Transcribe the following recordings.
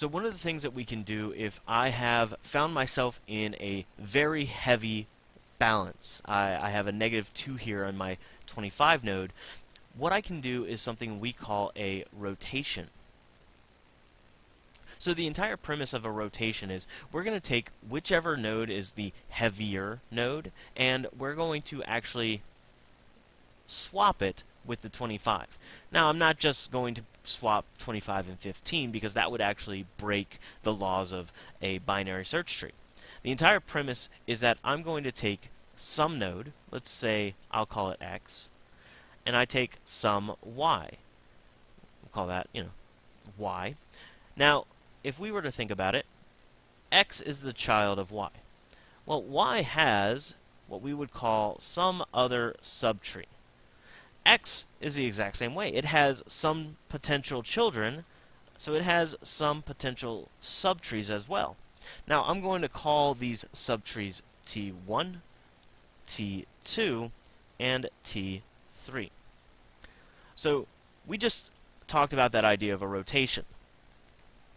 So one of the things that we can do if I have found myself in a very heavy balance, I, I have a negative 2 here on my 25 node, what I can do is something we call a rotation. So the entire premise of a rotation is we're going to take whichever node is the heavier node and we're going to actually swap it with the 25. Now I'm not just going to swap 25 and 15 because that would actually break the laws of a binary search tree. The entire premise is that I'm going to take some node, let's say I'll call it x, and I take some y. We'll call that, you know, y. Now, if we were to think about it, x is the child of y. Well, y has what we would call some other subtree. X is the exact same way. It has some potential children, so it has some potential subtrees as well. Now, I'm going to call these subtrees T1, T2, and T3. So, we just talked about that idea of a rotation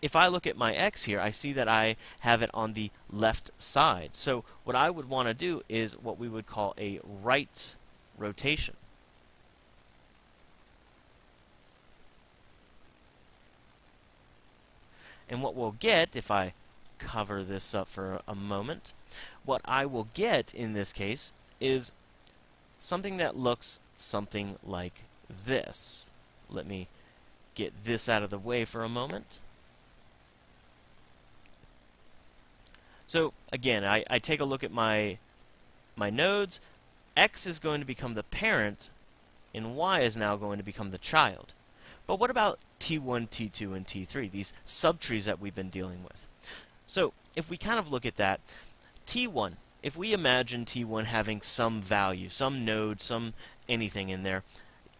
if I look at my x here, I see that I have it on the left side. So what I would want to do is what we would call a right rotation. And what we'll get, if I cover this up for a moment, what I will get in this case is something that looks something like this. Let me get this out of the way for a moment. So again, I, I take a look at my, my nodes. X is going to become the parent, and Y is now going to become the child. But what about T1, T2, and T3, these subtrees that we've been dealing with? So if we kind of look at that, T1, if we imagine T1 having some value, some node, some anything in there,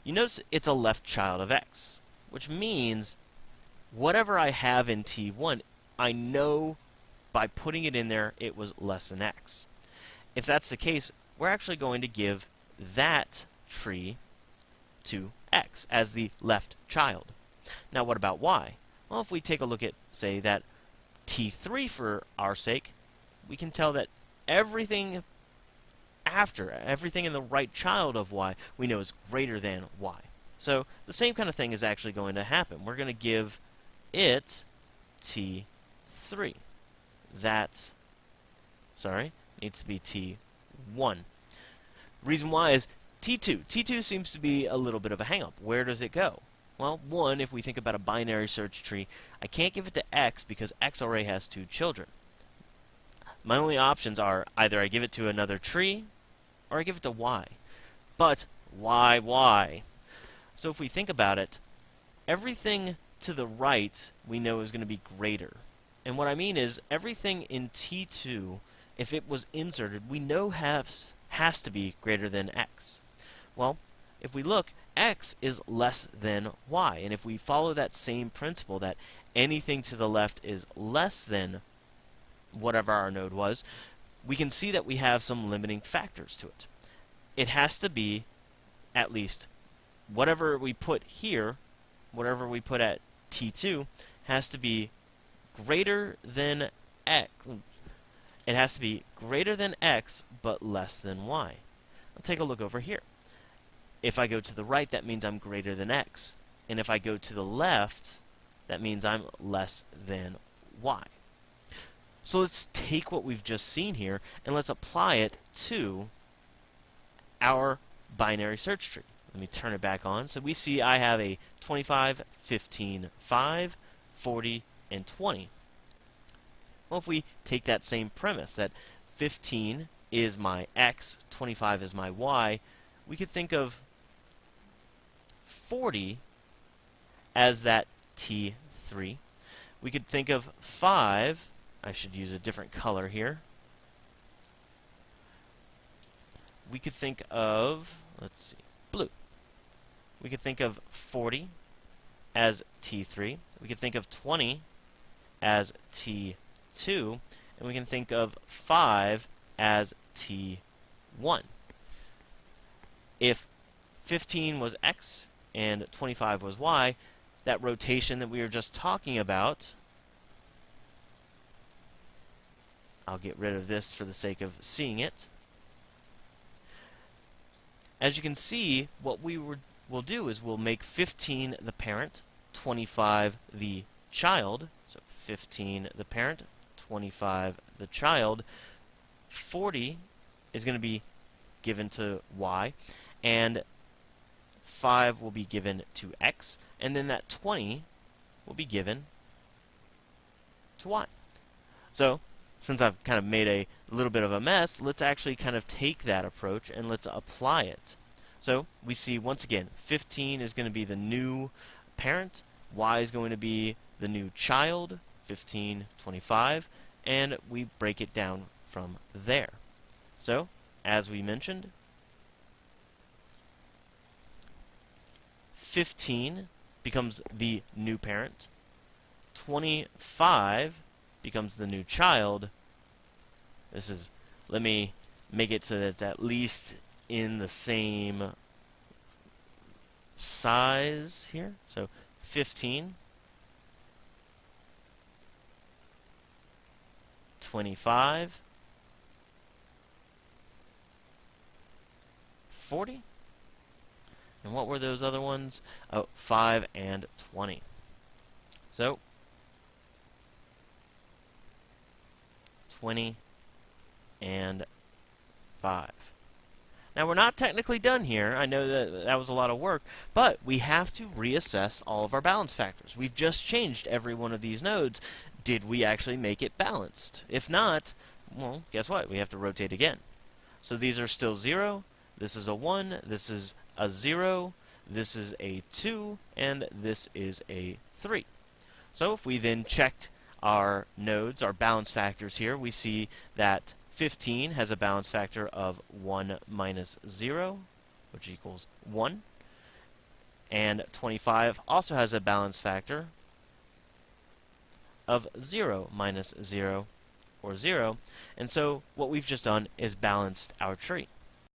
you notice it's a left child of X, which means whatever I have in T1, I know by putting it in there, it was less than x. If that's the case, we're actually going to give that tree to x as the left child. Now what about y? Well, if we take a look at, say, that t3 for our sake, we can tell that everything after, everything in the right child of y, we know is greater than y. So the same kind of thing is actually going to happen. We're going to give it t3 that, sorry, needs to be T1. Reason why is T2. T2 seems to be a little bit of a hangup. Where does it go? Well, one, if we think about a binary search tree, I can't give it to X because X already has two children. My only options are either I give it to another tree or I give it to Y. But why Y? So if we think about it, everything to the right we know is going to be greater. And what I mean is everything in T2, if it was inserted, we know has, has to be greater than x. Well, if we look, x is less than y. And if we follow that same principle that anything to the left is less than whatever our node was, we can see that we have some limiting factors to it. It has to be at least whatever we put here, whatever we put at T2, has to be greater than x. It has to be greater than x, but less than y. Let's take a look over here. If I go to the right, that means I'm greater than x. And if I go to the left, that means I'm less than y. So let's take what we've just seen here and let's apply it to our binary search tree. Let me turn it back on. So we see I have a 25, 15, 5, 40, and 20. Well, if we take that same premise, that 15 is my x, 25 is my y, we could think of 40 as that t3. We could think of 5, I should use a different color here. We could think of, let's see, blue. We could think of 40 as T3. We could think of 20 as T2, and we can think of 5 as T1. If 15 was X and 25 was Y, that rotation that we were just talking about I'll get rid of this for the sake of seeing it. As you can see, what we will do is we'll make 15 the parent, 25 the child, so 15 the parent, 25 the child, 40 is going to be given to y, and 5 will be given to x, and then that 20 will be given to y. So, since I've kind of made a little bit of a mess, let's actually kind of take that approach and let's apply it. So, we see once again, 15 is going to be the new parent, y is going to be the new child, 15, 25, and we break it down from there. So, as we mentioned, 15 becomes the new parent, 25 becomes the new child. This is, let me make it so that it's at least in the same size here. So 15, 25, 40. And what were those other ones? Oh, 5 and 20. So, 20 and 5. Now, we're not technically done here. I know that that was a lot of work, but we have to reassess all of our balance factors. We've just changed every one of these nodes. Did we actually make it balanced? If not, well, guess what? We have to rotate again. So these are still 0, this is a 1, this is a 0, this is a 2, and this is a 3. So if we then checked our nodes, our balance factors here, we see that 15 has a balance factor of 1 minus 0, which equals 1. And 25 also has a balance factor of 0 minus 0, or 0. And so what we've just done is balanced our tree.